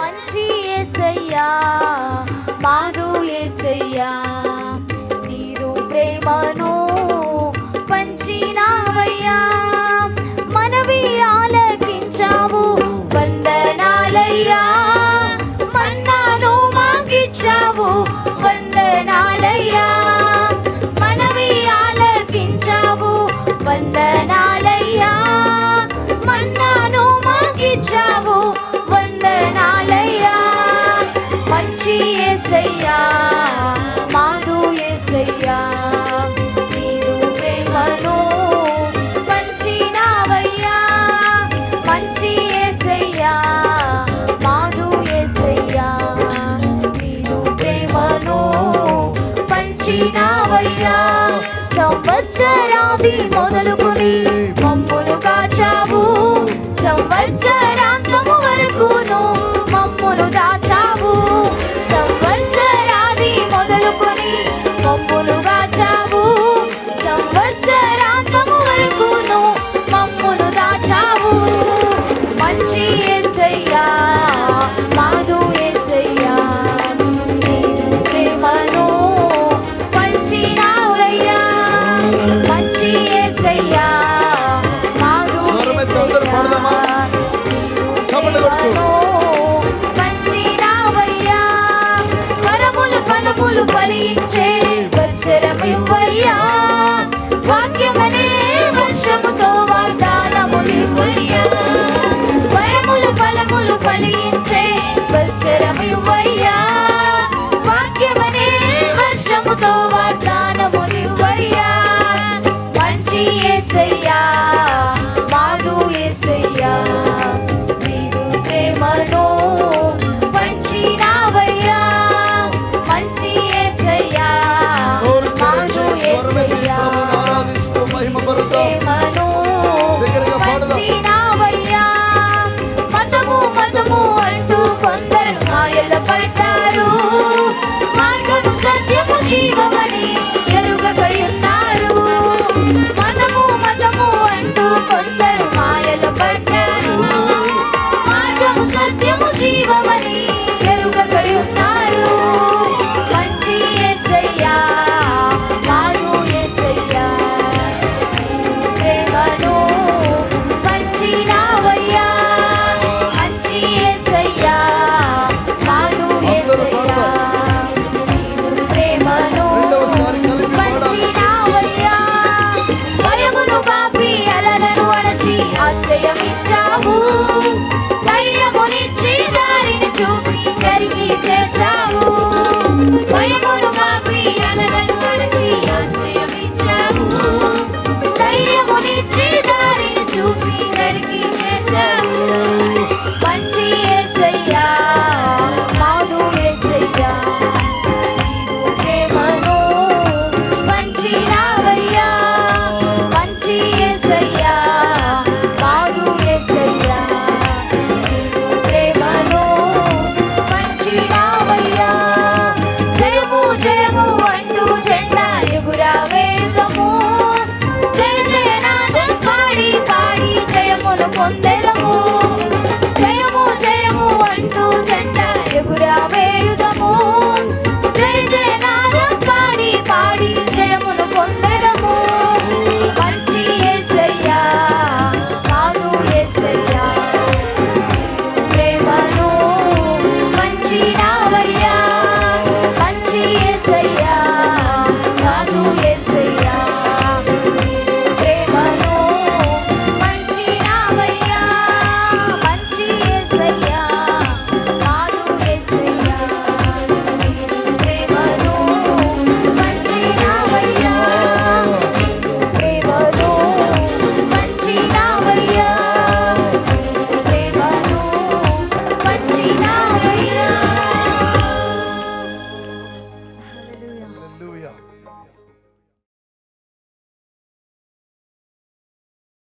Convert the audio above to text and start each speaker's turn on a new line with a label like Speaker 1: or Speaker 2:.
Speaker 1: మంచి ఏసయ్యా మాధు ఏసయ్యా నీరు ప్రేమను పంచినావయ్యా. మనవి ఆలకించావు వందనాలయ్యా. మన్నాను మాగిచ్చావు వందనాలయ్యా. మనవి ఆలకించావు వందన ఏసయ్యా మాధు ఏసయ్యా నీరు ప్రేమను పంచినావయ్యా. మంచి ఏసయ్యా మాధు ఏసయ్యా నీరు ప్రేమను పంచినావయ్యా. సంవత్సరాది మొదలుకొని వచ్చరమివ్వయ్యా వాక్యమనే వర్షముతో వాగ్దానములివ్వయ్యా వరములు ఫలములు ఫలించే వచ్చరమివ్వయ్యా వాక్యమనే వర్షముతో వాగ్దానములివ్వయ్యా మంచి ఏసయ్యా మాధు ఏసయ్యా. ధైర్యమిచ్చావు ధైర్యమునిచ్చి దారిని చూపి జరిగి responder.